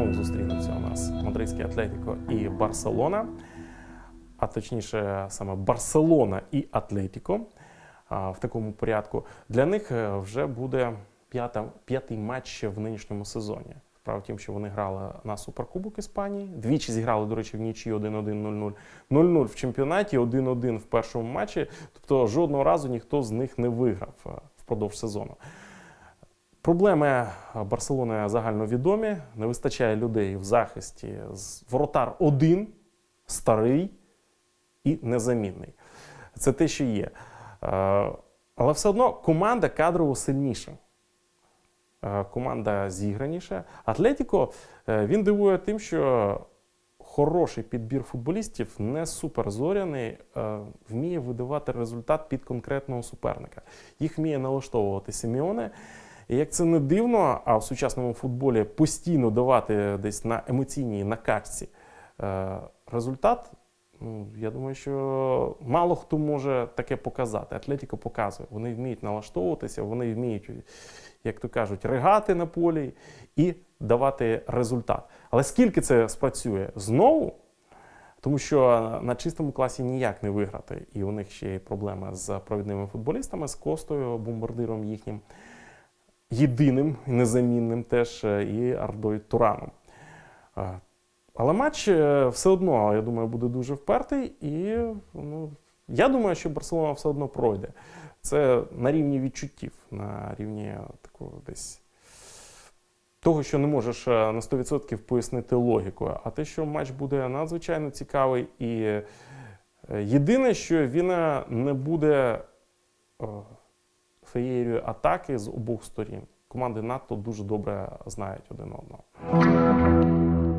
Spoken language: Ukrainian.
знову зустрінуться у нас мадридський Атлетіко і Барселона, а точніше саме Барселона і Атлетіко в такому порядку. Для них е, вже буде п'ята, п'ятий матч в нинішньому сезоні. Справа в що вони грали на Суперкубок Іспанії. Двічі зіграли, до речі, в нічі 1-1, 0-0. 0-0 в чемпіонаті, 1-1 в першому матчі. Тобто жодного разу ніхто з них не виграв е, впродовж сезону. Проблеми Барселони загальновідомі. Не вистачає людей в захисті. Воротар один, старий і незамінний. Це те, що є. Е, Але все одно команда кадрово сильніша. Е, Команда зіграніша. Атлетіко е, він дивує тим, що хороший підбір футболістів, не суперзоряний, вміє видавати результат під конкретного суперника. Їх вміє налаштовувати Сіміоне. І як це не дивно, а в сучасному футболі постійно давати десь на емоційній накачці е, результат, ну, я думаю, що мало хто може таке показати. Атлетіко показує. Вони вміють налаштовуватися, вони вміють, як то кажуть, ригати на полі і давати результат. Але скільки це спрацює знову? Тому що на чистому класі ніяк не виграти. І у них ще є проблеми з провідними футболістами, з Костою, бомбардиром їхнім єдиним і незамінним теж е, і Ардою Тураном. Е, Але матч е, все одно, я думаю, буде дуже впертий, і ну, я думаю, що Барселона все одно пройде. Це на рівні відчуттів, на рівні такого десь того, що не можеш на 100% пояснити логікою. А те, що матч буде надзвичайно цікавий, і єдине, що він не буде феєрією атаки з обох сторін. Команди надто дуже добре знають один одного.